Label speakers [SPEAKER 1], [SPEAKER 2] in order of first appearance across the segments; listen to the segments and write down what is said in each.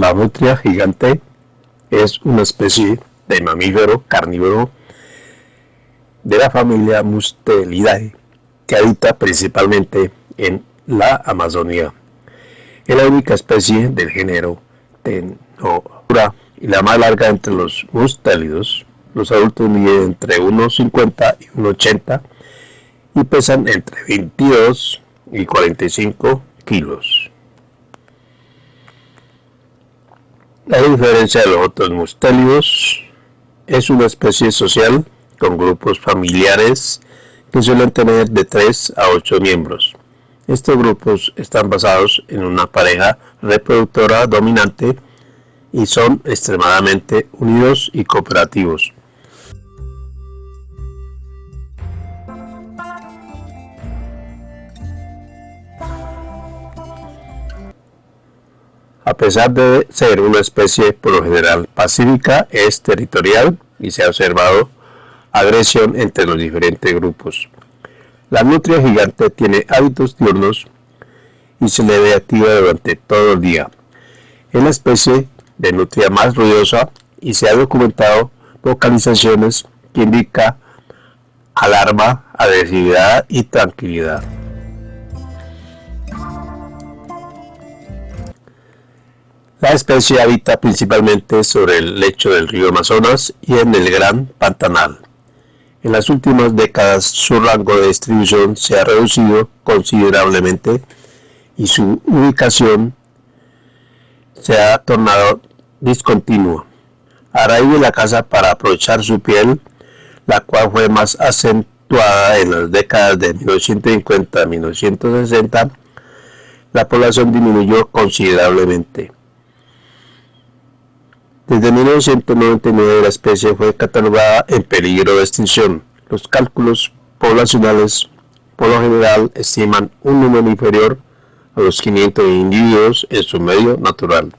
[SPEAKER 1] La nutria gigante es una especie de mamífero carnívoro de la familia Mustelidae que habita principalmente en la Amazonía. Es la única especie del género Tenodura y la más larga entre los mustélidos. Los adultos miden entre 1,50 y 1,80 y pesan entre 22 y 45 kilos. La diferencia de los otros mustélidos es una especie social con grupos familiares que suelen tener de 3 a 8 miembros. Estos grupos están basados en una pareja reproductora dominante y son extremadamente unidos y cooperativos. A pesar de ser una especie por lo general pacífica, es territorial y se ha observado agresión entre los diferentes grupos. La nutria gigante tiene hábitos diurnos y se le ve activa durante todo el día. Es la especie de nutria más ruidosa y se ha documentado vocalizaciones que indican alarma, agresividad y tranquilidad. La especie habita principalmente sobre el lecho del río Amazonas y en el Gran Pantanal. En las últimas décadas su rango de distribución se ha reducido considerablemente y su ubicación se ha tornado discontinua. A raíz de la caza para aprovechar su piel, la cual fue más acentuada en las décadas de 1950 a 1960, la población disminuyó considerablemente. Desde 1999 la especie fue catalogada en peligro de extinción. Los cálculos poblacionales por lo general estiman un número inferior a los 500 individuos en su medio natural.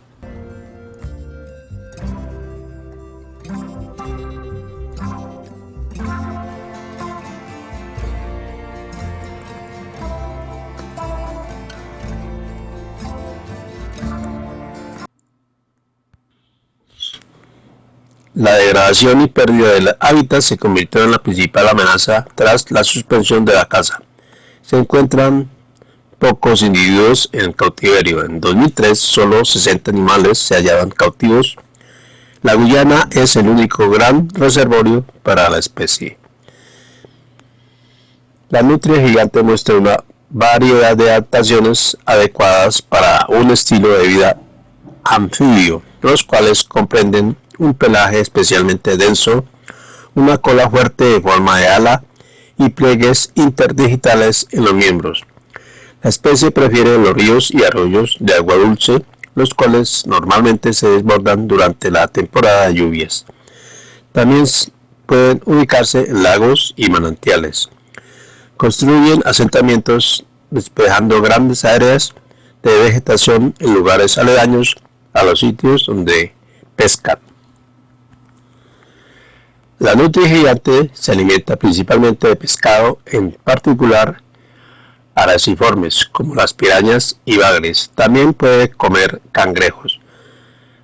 [SPEAKER 1] La degradación y pérdida del hábitat se convirtió en la principal amenaza tras la suspensión de la caza. Se encuentran pocos individuos en cautiverio. En 2003 solo 60 animales se hallaban cautivos. La Guyana es el único gran reservorio para la especie. La nutria gigante muestra una variedad de adaptaciones adecuadas para un estilo de vida anfibio, los cuales comprenden un pelaje especialmente denso, una cola fuerte de forma de ala y pliegues interdigitales en los miembros. La especie prefiere los ríos y arroyos de agua dulce, los cuales normalmente se desbordan durante la temporada de lluvias. También pueden ubicarse en lagos y manantiales. Construyen asentamientos despejando grandes áreas de vegetación en lugares aledaños a los sitios donde pescan. La nutria gigante se alimenta principalmente de pescado, en particular araciformes, como las pirañas y bagres. También puede comer cangrejos.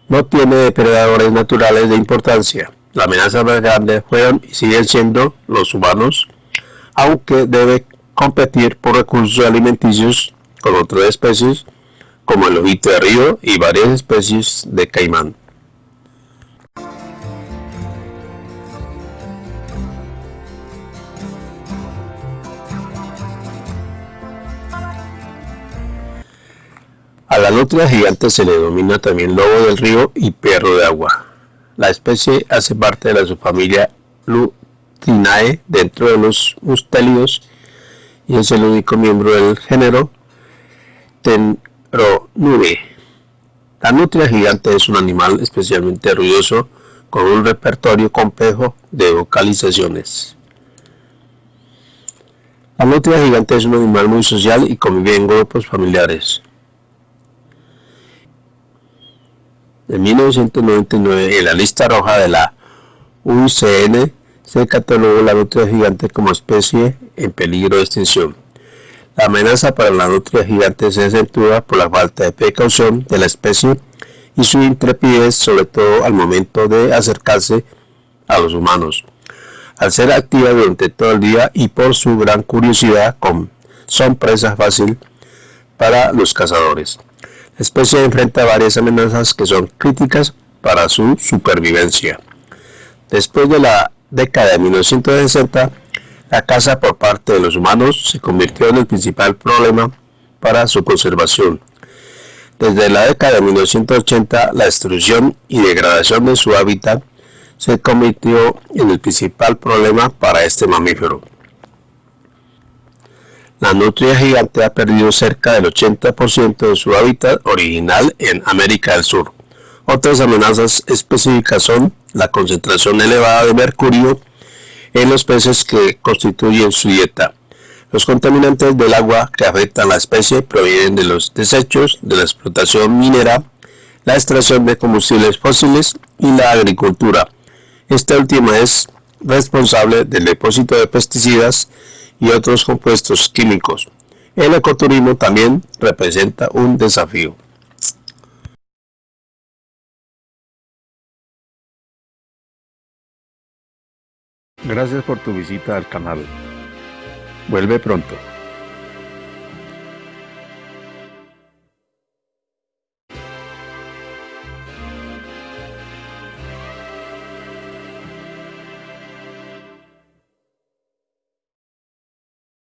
[SPEAKER 1] No tiene depredadores naturales de importancia. La amenaza más grande fueron y siguen siendo los humanos, aunque debe competir por recursos alimenticios con otras especies como el ojito de río y varias especies de caimán. A la nutria gigante se le denomina también lobo del río y perro de agua. La especie hace parte de la subfamilia Lutinae dentro de los mustélidos y es el único miembro del género Tenronure. La nutria gigante es un animal especialmente ruidoso con un repertorio complejo de vocalizaciones. La nutria gigante es un animal muy social y convive en grupos familiares. De 1999 en la lista roja de la UCN se catalogó la nutria gigante como especie en peligro de extinción. La amenaza para la nutria gigante se acentúa por la falta de precaución de la especie y su intrepidez sobre todo al momento de acercarse a los humanos. Al ser activa durante todo el día y por su gran curiosidad son presa fácil para los cazadores. Especie enfrenta varias amenazas que son críticas para su supervivencia. Después de la década de 1960, la caza por parte de los humanos se convirtió en el principal problema para su conservación. Desde la década de 1980, la destrucción y degradación de su hábitat se convirtió en el principal problema para este mamífero. La nutria gigante ha perdido cerca del 80% de su hábitat original en América del Sur. Otras amenazas específicas son la concentración elevada de mercurio en los peces que constituyen su dieta. Los contaminantes del agua que afectan a la especie provienen de los desechos de la explotación minera, la extracción de combustibles fósiles y la agricultura. Esta última es responsable del depósito de pesticidas y otros compuestos químicos. El ecoturismo también representa un desafío. Gracias por tu visita al canal. Vuelve pronto.